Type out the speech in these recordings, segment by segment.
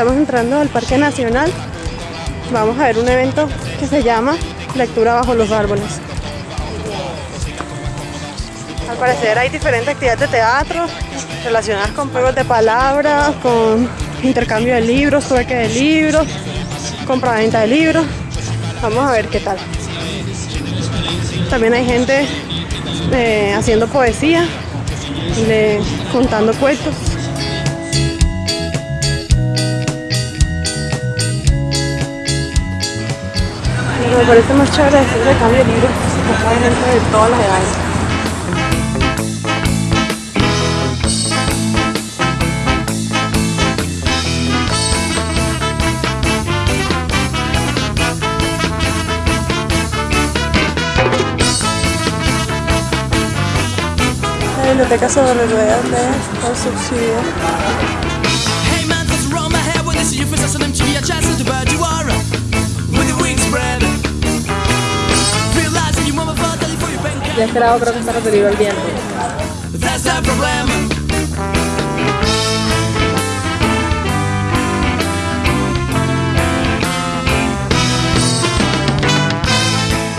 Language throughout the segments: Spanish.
estamos entrando al Parque Nacional. Vamos a ver un evento que se llama Lectura bajo los árboles. Al parecer hay diferentes actividades de teatro relacionadas con juegos de palabras, con intercambio de libros, trueque de libros, compra-venta de libros. Vamos a ver qué tal. También hay gente eh, haciendo poesía, de, contando cuentos. Parece más chévere hacer cambio de libros, hay gente de todas las edades. biblioteca sobre ruedas de por subsidio. Ya esperado creo que está referido al viento.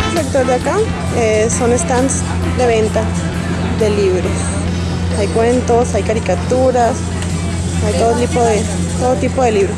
El sector de acá eh, son stands de venta de libros. Hay cuentos, hay caricaturas, hay todo tipo de, todo tipo de libros.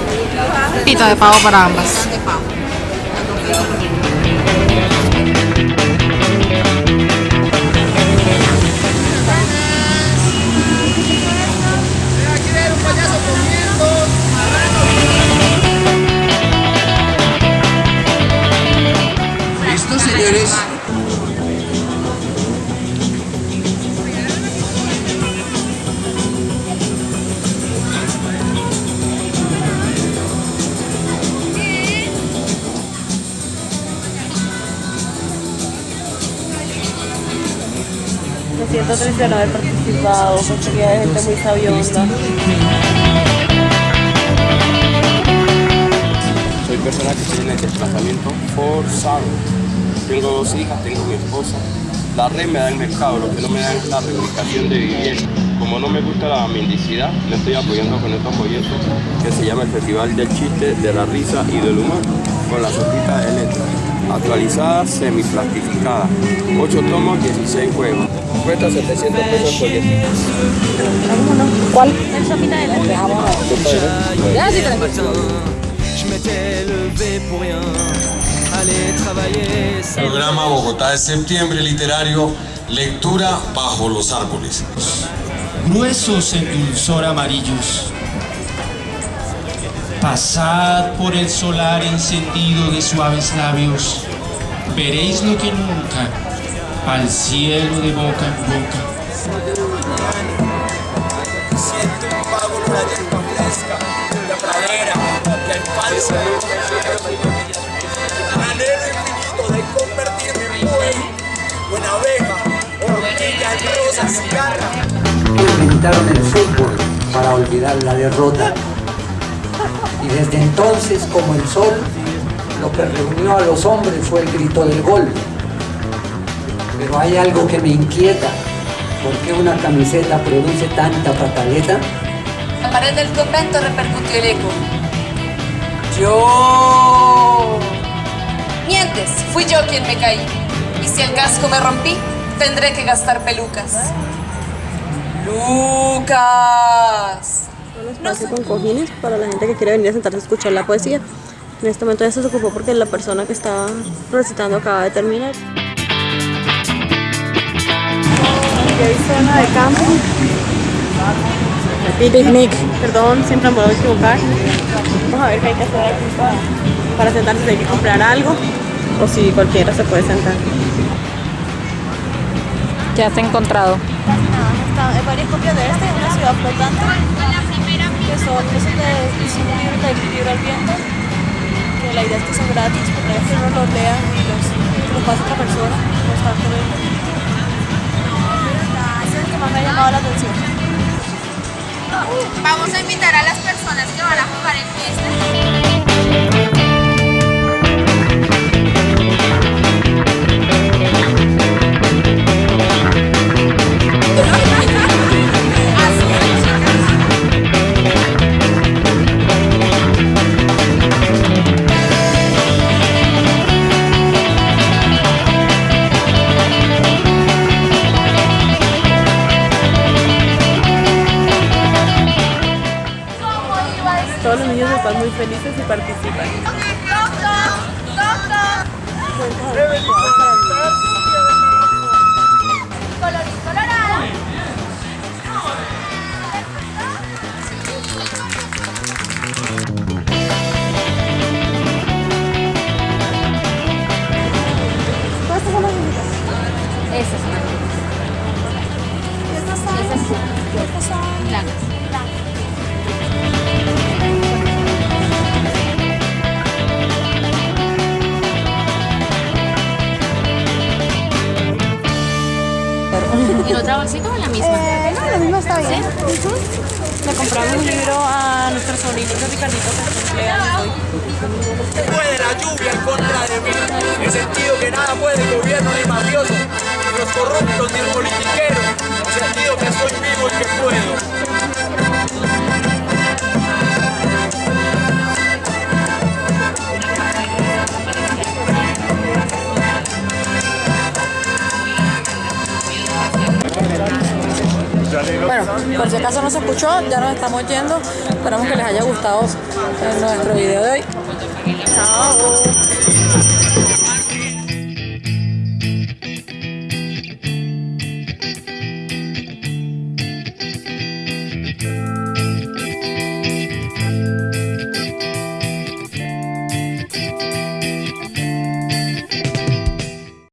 Pita de pavo para ambas. señores. Siento triste de haber participado, porque hay gente muy sabionda. Soy persona que tiene el desplazamiento forzado. Tengo dos hijas, tengo mi esposa. La red me da el mercado, lo que no me da es la reubicación de vivienda. Como no me gusta la mendicidad, le estoy apoyando con estos folletos que se llama el Festival del Chiste, de la Risa y del Humor, con las hojitas de letra. Actualizada, semiplastificada. 8 tomos, 16 juegos. Cuesta 700 pesos el folleto. ¿Cuál? El sopita de. Ya, sí, Programa Bogotá de septiembre literario Lectura bajo los árboles. Gruesos en dulzor amarillos. Pasad por el solar encendido de suaves labios. Veréis lo que nunca, al cielo de boca en boca. Inventaron el fútbol para olvidar la derrota. Y desde entonces, como el sol, lo que reunió a los hombres fue el grito del gol. Pero hay algo que me inquieta. ¿Por qué una camiseta produce tanta pataleta? La pared del convento repercutió el eco. Yo... Mientes, fui yo quien me caí. Y si el casco me rompí, tendré que gastar pelucas. ¡Lucas! Espacio con cojines para la gente que quiere venir a sentarse a escuchar la poesía. En este momento ya se ocupó porque la persona que estaba recitando acaba de terminar. Aquí hay zona de campo. Picnic. Perdón, siempre me puedo equivocar. Vamos a ver qué hay que hacer aquí para, para sentarse. Hay que comprar algo o si cualquiera se puede sentar. ¿Qué has encontrado? Nada, varias copias de este, una ciudad flotante, que son esos de, son libros de libro al viento, que la idea es que son gratis, porque es que uno los lea y los, los pasa a otra persona constantemente. Ese es el que más me ha llamado la atención. Vamos a invitar a las personas que van a jugar en fiesta. Están muy felices y participan. Colorado. ¿Cuántas son las? Esas son las ¿Y estas son? Estas son blancas. ¿En otra bolsita o en la misma? Eh, no, lo mismo está bien. Le compramos un libro a nuestro sobrinito Ricardito que cumpleaños hoy. Puede la lluvia en contra de mí. He sentido que nada puede el gobierno ni mafioso, ni los corruptos, ni el politiquero. Bueno, por si acaso no se escuchó, ya nos estamos yendo. Esperamos que les haya gustado nuestro video de hoy. Chao.